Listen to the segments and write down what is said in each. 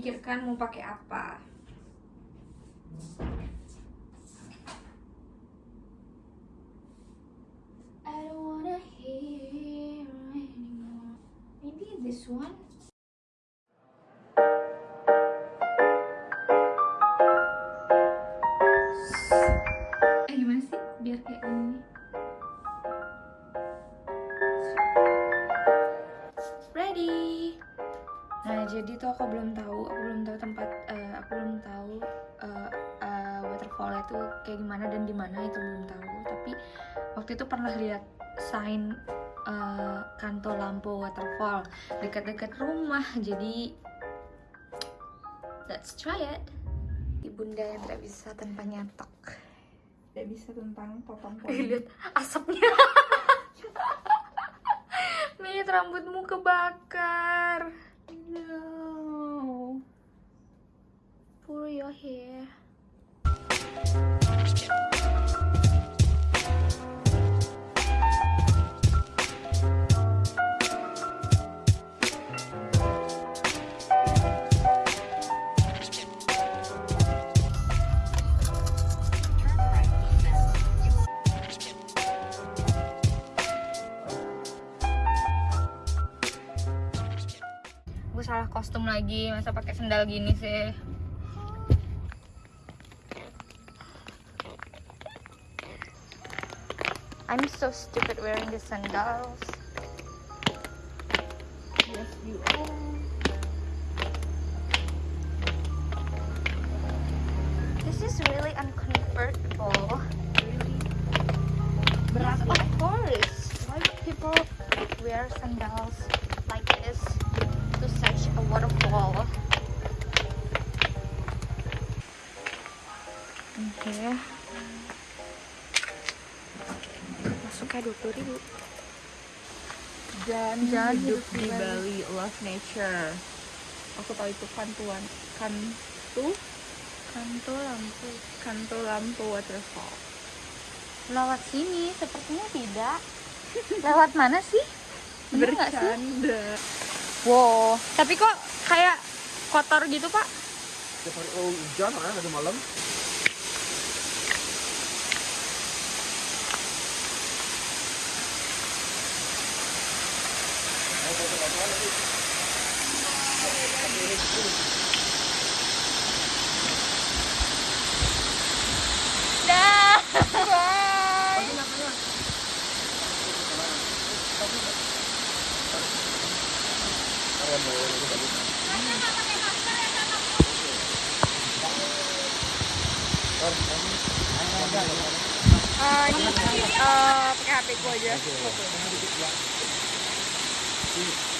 memikirkan mau pakai apa? I don't wanna hear anymore. Maybe this one? Eh gimana sih? Biar kayak ini jadi tuh aku belum tahu aku belum tahu tempat eh, aku belum tahu eh, eh, waterfall itu kayak gimana dan di mana itu belum tahu. Tapi waktu itu pernah lihat sign eh, kanto lampu waterfall dekat-dekat rumah. Jadi let's try it. Ibunda yang tidak bisa tanpa nyatok. Tidak bisa tentang potong lihat asapnya. Mit rambutmu kebakar salah kostum lagi masa pakai sendal gini sih. I'm so stupid wearing the sandals. Yes, you are. this is really uncomfortable. Yes, ya? of course. Why people wear sandals puluh ribu Dan Jangan hidup hidup di di Bali, love nature. Aku tahu itu kantuan, kantu, kanto lampu kantu lampu waterfall. lewat sini sepertinya tidak lewat mana sih Bener nggak sih? Bercanda. wow tapi kok kayak kotor gitu pak oh, hujan kan ada malam. Dah Ah, ini eh, pakai HP ku aja. ada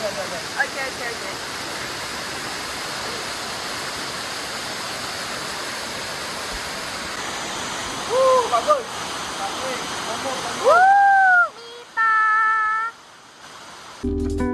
네, 네, 네. 오케이, 오케이, 오케이. 우, 맞아. 맞아. 우! Thank you.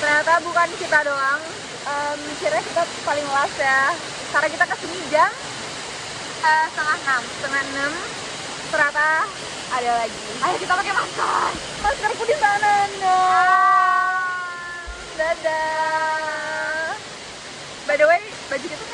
Ternyata bukan kita doang. Em, kira kita paling last ya. Karena kita ke sini jam eh, setengah enam, setengah enam. Ternyata ada lagi. Ayo kita pakai masker. Maskerku di mana? No. Dadah. By the way, baju kita